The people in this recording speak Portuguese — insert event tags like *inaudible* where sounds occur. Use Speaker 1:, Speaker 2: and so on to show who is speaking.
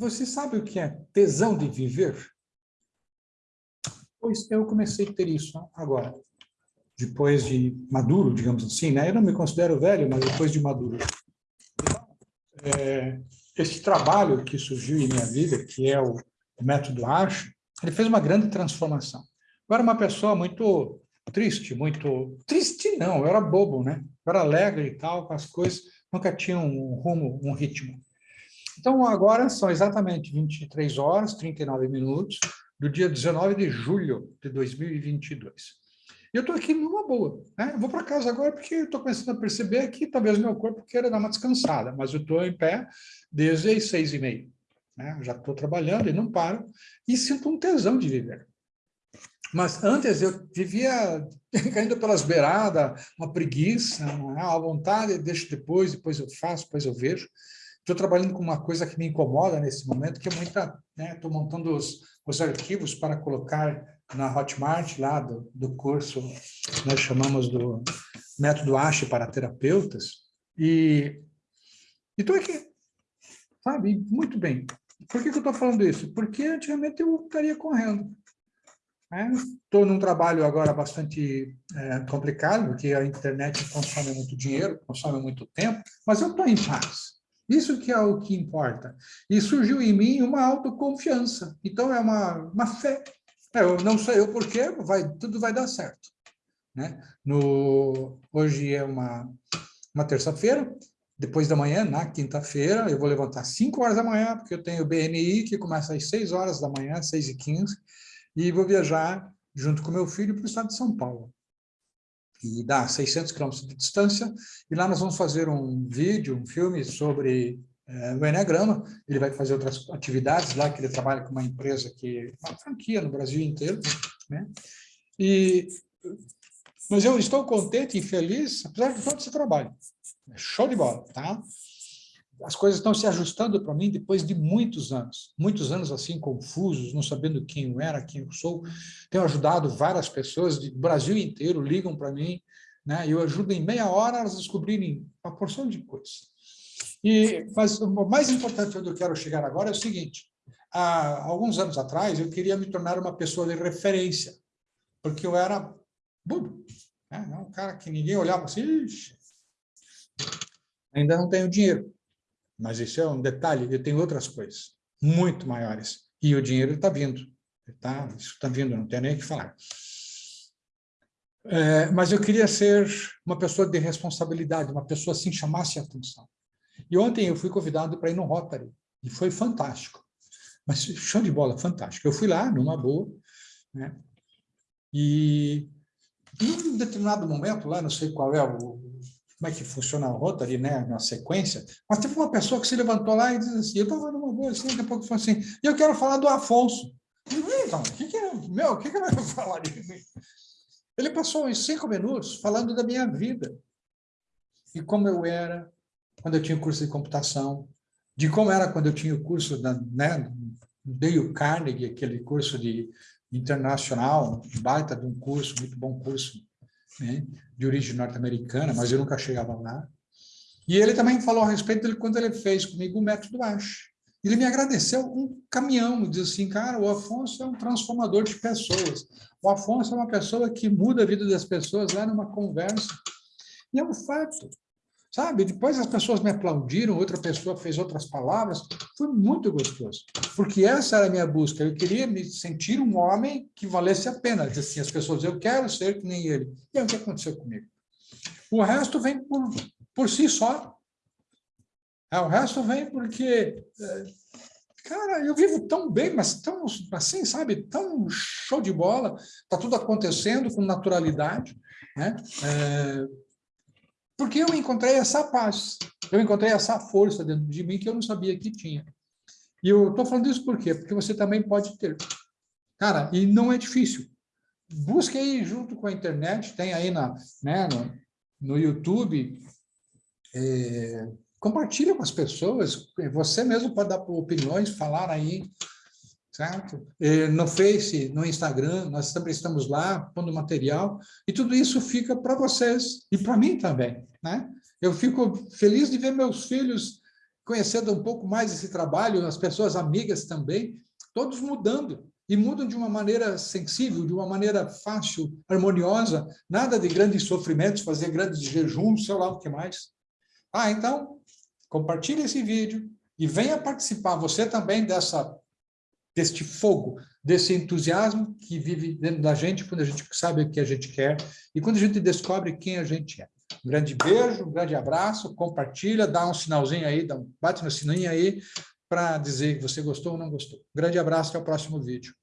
Speaker 1: Você sabe o que é tesão de viver? Pois eu comecei a ter isso agora, depois de maduro, digamos assim, né? Eu não me considero velho, mas depois de maduro. é, esse trabalho que surgiu em minha vida, que é o, o método Acho, ele fez uma grande transformação. Eu era uma pessoa muito triste, muito... Triste não, eu era bobo, né? Eu era alegre e tal, com as coisas, nunca tinha um rumo, um ritmo. Então, agora são exatamente 23 horas, 39 minutos, do dia 19 de julho de 2022. E eu estou aqui numa boa. Né? Eu vou para casa agora porque estou começando a perceber que talvez meu corpo queira dar uma descansada, mas eu estou em pé desde as seis e meia. Né? Já estou trabalhando e não paro, e sinto um tesão de viver. Mas antes eu vivia *laughs* caindo pelas beiradas, uma preguiça, né? a vontade, deixo depois, depois eu faço, depois eu vejo. Estou trabalhando com uma coisa que me incomoda nesse momento, que é muita... Estou né, montando os, os arquivos para colocar na Hotmart, lá do, do curso, nós chamamos do método ASHE para terapeutas, e estou aqui, sabe? Muito bem. Por que, que eu estou falando isso? Porque antigamente eu estaria correndo. Estou né? num trabalho agora bastante é, complicado, porque a internet consome muito dinheiro, consome muito tempo, mas eu estou em paz. Isso que é o que importa. E surgiu em mim uma autoconfiança. Então, é uma, uma fé. É, eu não sei o porquê, vai, tudo vai dar certo. Né? No, hoje é uma, uma terça-feira, depois da manhã, na quinta-feira, eu vou levantar às 5 horas da manhã, porque eu tenho o BNI, que começa às 6 horas da manhã, 6 e 15, e vou viajar junto com meu filho para o estado de São Paulo e dá 600 quilômetros de distância, e lá nós vamos fazer um vídeo, um filme sobre é, o Enneagrama, ele vai fazer outras atividades lá, que ele trabalha com uma empresa que uma franquia no Brasil inteiro, né? E, mas eu estou contente e feliz, apesar de todo esse trabalho. Show de bola, tá? As coisas estão se ajustando para mim depois de muitos anos, muitos anos assim confusos, não sabendo quem eu era, quem eu sou. Tenho ajudado várias pessoas do Brasil inteiro, ligam para mim, né? eu ajudo em meia hora elas descobrirem uma porção de coisas. E, mas o mais importante onde eu quero chegar agora é o seguinte, há alguns anos atrás eu queria me tornar uma pessoa de referência, porque eu era bobo, né? um cara que ninguém olhava assim, ainda não tenho dinheiro mas isso é um detalhe, eu tenho outras coisas, muito maiores. E o dinheiro está vindo. Tá? Isso está vindo, não tenho nem o que falar. É, mas eu queria ser uma pessoa de responsabilidade, uma pessoa assim chamasse a atenção. E ontem eu fui convidado para ir no Rotary, e foi fantástico. Mas show de bola, fantástico. Eu fui lá, numa boa, né? e em um determinado momento, lá, não sei qual é o como é que funciona a Rotary, né, na sequência, mas teve uma pessoa que se levantou lá e disse assim, eu estava numa boa, assim, daqui a pouco falou assim, e eu quero falar do Afonso. Então, o que que é, meu, o que que vai *laughs* falar de mim? Ele passou uns cinco minutos falando da minha vida, e como eu era quando eu tinha o curso de computação, de como era quando eu tinha o curso da, né, Dale Carnegie, aquele curso de internacional, baita de um curso, muito bom curso, né, de origem norte-americana, mas eu nunca chegava lá. E ele também falou a respeito dele quando ele fez comigo o método ASH. Ele me agradeceu um caminhão, disse assim, cara, o Afonso é um transformador de pessoas. O Afonso é uma pessoa que muda a vida das pessoas lá numa conversa. E é um fato. Sabe? Depois as pessoas me aplaudiram, outra pessoa fez outras palavras, foi muito gostoso, porque essa era a minha busca, eu queria me sentir um homem que valesse a pena, assim, as pessoas, eu quero ser que nem ele. E é o que aconteceu comigo. O resto vem por, por si só. É, o resto vem porque, é, cara, eu vivo tão bem, mas tão assim, sabe, tão show de bola, está tudo acontecendo com naturalidade, né? É, porque eu encontrei essa paz, eu encontrei essa força dentro de mim que eu não sabia que tinha. E eu estou falando isso por quê? Porque você também pode ter. Cara, e não é difícil. Busque aí junto com a internet, tem aí na, né, no, no YouTube, é, compartilha com as pessoas, você mesmo pode dar opiniões, falar aí, certo? No Face, no Instagram, nós também estamos lá, pondo material, e tudo isso fica para vocês, e para mim também, né? Eu fico feliz de ver meus filhos conhecendo um pouco mais esse trabalho, as pessoas amigas também, todos mudando, e mudam de uma maneira sensível, de uma maneira fácil, harmoniosa, nada de grandes sofrimentos, fazer grandes jejuns, sei lá o que mais. Ah, então, compartilhe esse vídeo e venha participar, você também, dessa, deste fogo, desse entusiasmo que vive dentro da gente quando a gente sabe o que a gente quer e quando a gente descobre quem a gente é. Um grande beijo, um grande abraço, compartilha, dá um sinalzinho aí, dá um, bate no sininho aí para dizer que você gostou ou não gostou. Um grande abraço, até o próximo vídeo.